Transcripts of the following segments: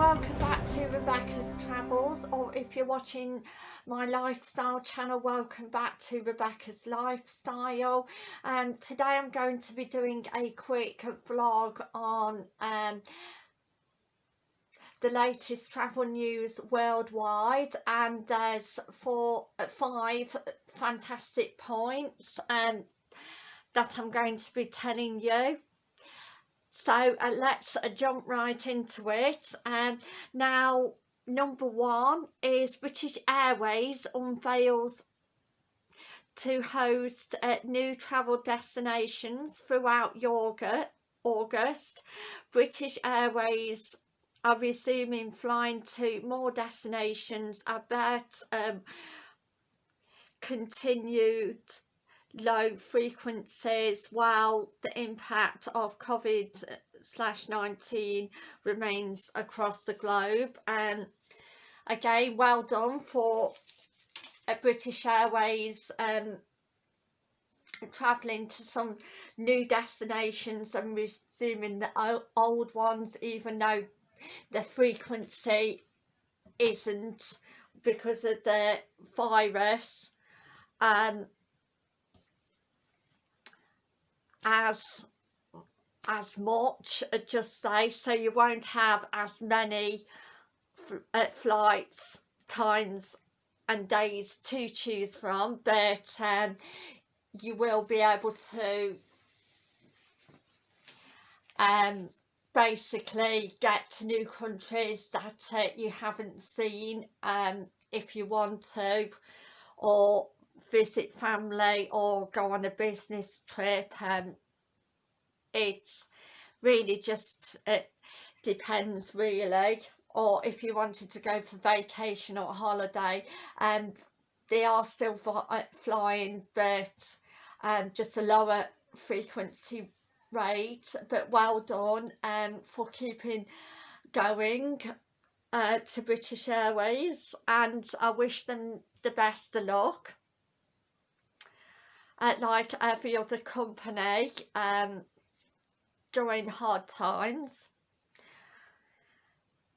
welcome back to Rebecca's Travels or if you're watching my lifestyle channel welcome back to Rebecca's Lifestyle. And um, today I'm going to be doing a quick vlog on um, the latest travel news worldwide and there's four five fantastic points um, that I'm going to be telling you so uh, let's uh, jump right into it um, now number one is British Airways unveils to host uh, new travel destinations throughout August. British Airways are resuming flying to more destinations. I bet um, continued low frequencies while the impact of COVID slash 19 remains across the globe. And again well done for uh, British Airways um, travelling to some new destinations and resuming the old ones even though the frequency isn't because of the virus. Um, as as much just say so you won't have as many uh, flights times and days to choose from but um, you will be able to um, basically get to new countries that uh, you haven't seen um, if you want to or visit family or go on a business trip and it's really just it depends really or if you wanted to go for vacation or holiday and um, they are still uh, flying but um, just a lower frequency rate but well done um, for keeping going uh, to British Airways and I wish them the best of luck uh, like every other company um, during hard times.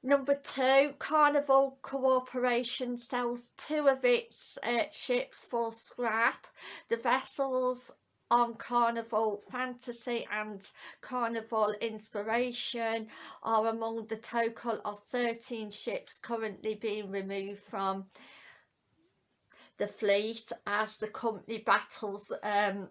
Number two, Carnival Corporation sells two of its uh, ships for scrap. The vessels on Carnival Fantasy and Carnival Inspiration are among the total of 13 ships currently being removed from the fleet as the company battles um,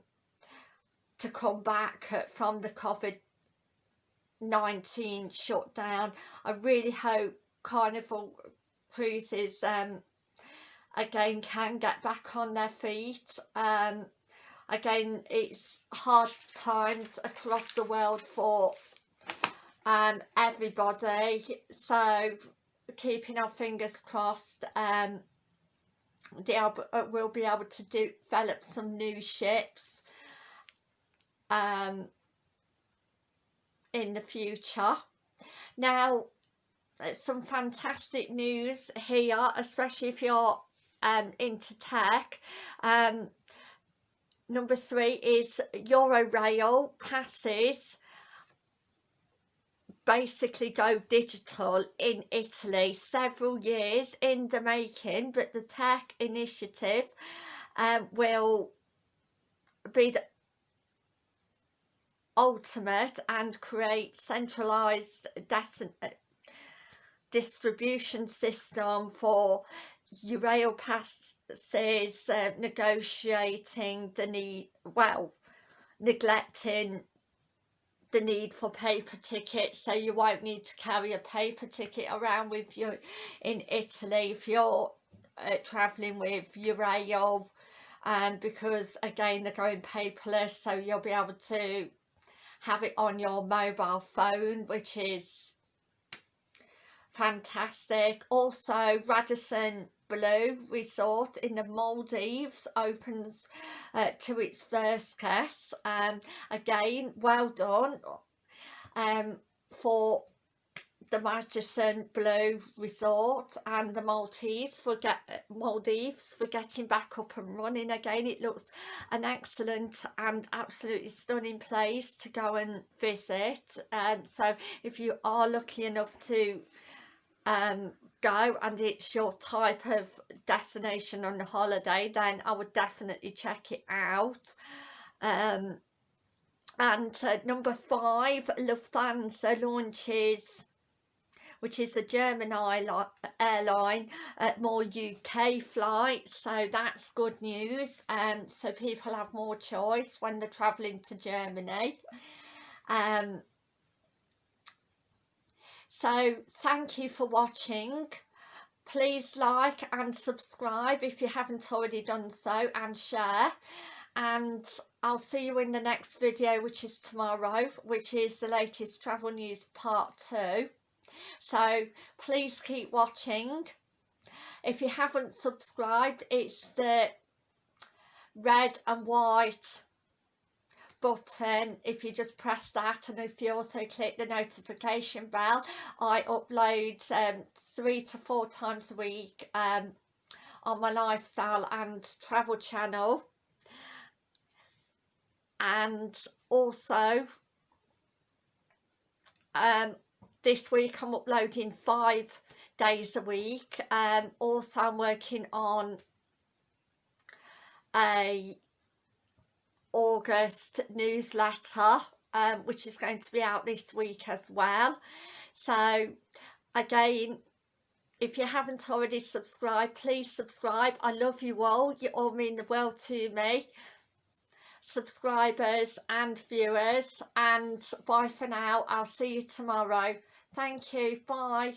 to come back from the COVID-19 shutdown. I really hope Carnival Cruises um, again can get back on their feet. Um, again, it's hard times across the world for um, everybody. So keeping our fingers crossed um, they uh, will be able to do, develop some new ships um, in the future. Now, some fantastic news here, especially if you're um, into tech. Um, number three is Eurail passes basically go digital in Italy several years in the making but the tech initiative um, will be the ultimate and create centralized distribution system for Eurail passes uh, negotiating the need well neglecting the need for paper tickets. So you won't need to carry a paper ticket around with you in Italy if you're uh, travelling with Eurail um, because again they're going paperless so you'll be able to have it on your mobile phone which is fantastic. Also Radisson Blu Resort in the Maldives opens uh, to its first guest. Um, again, well done um, for the Radisson Blu Resort and the Maldives for get Maldives for getting back up and running again. It looks an excellent and absolutely stunning place to go and visit. Um, so if you are lucky enough to um, go and it's your type of destination on a holiday then I would definitely check it out. Um, and uh, number five Lufthansa launches which is a German airline at more UK flights. So that's good news. Um, so people have more choice when they're travelling to Germany. Um, so thank you for watching. Please like and subscribe if you haven't already done so and share. And I'll see you in the next video which is tomorrow which is the latest travel news part 2 so please keep watching. If you haven't subscribed it's the red and white button if you just press that and if you also click the notification bell I upload um, three to four times a week um, on my lifestyle and travel channel. And also um, this week I'm uploading five days a week. Um, also I'm working on a August newsletter um, which is going to be out this week as well. So again if you haven't already subscribed please subscribe. I love you all. You all mean the world to me. Subscribers and viewers. And bye for now. I'll see you tomorrow. Thank you. Bye